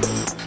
Bye.